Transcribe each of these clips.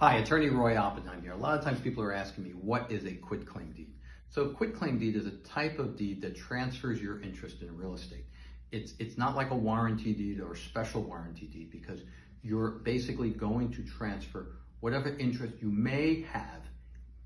Hi, Attorney Roy Oppenheim here. A lot of times people are asking me, what is a quitclaim deed? So a quitclaim deed is a type of deed that transfers your interest in real estate. It's, it's not like a warranty deed or special warranty deed because you're basically going to transfer whatever interest you may have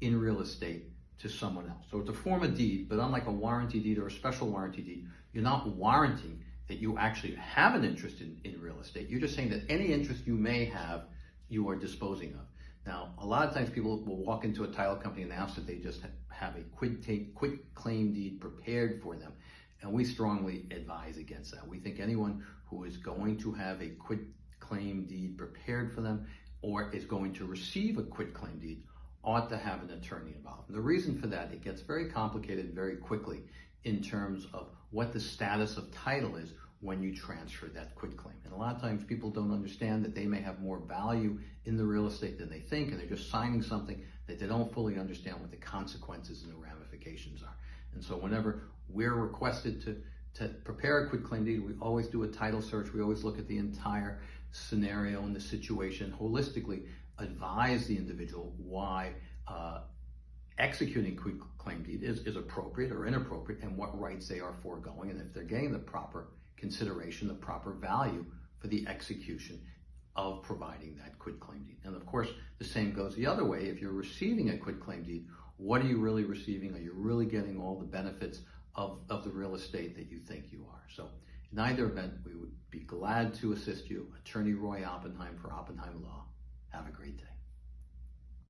in real estate to someone else. So it's a form of deed, but unlike a warranty deed or a special warranty deed, you're not warranting that you actually have an interest in, in real estate. You're just saying that any interest you may have, you are disposing of. Now, a lot of times people will walk into a title company and ask that they just have a quit, claim deed prepared for them. And we strongly advise against that. We think anyone who is going to have a quit claim deed prepared for them or is going to receive a quit claim deed ought to have an attorney involved. And the reason for that, it gets very complicated very quickly in terms of what the status of title is when you transfer that quit claim. And a lot of times people don't understand that they may have more value in the real estate than they think, and they're just signing something that they don't fully understand what the consequences and the ramifications are. And so whenever we're requested to, to prepare a quit claim deed, we always do a title search. We always look at the entire scenario and the situation holistically, advise the individual why uh, executing quit claim deed is, is appropriate or inappropriate and what rights they are foregoing and if they're getting the proper consideration, the proper value for the execution of providing that quit claim deed. And of course, the same goes the other way. If you're receiving a quit claim deed, what are you really receiving? Are you really getting all the benefits of, of the real estate that you think you are? So in either event, we would be glad to assist you. Attorney Roy Oppenheim for Oppenheim Law.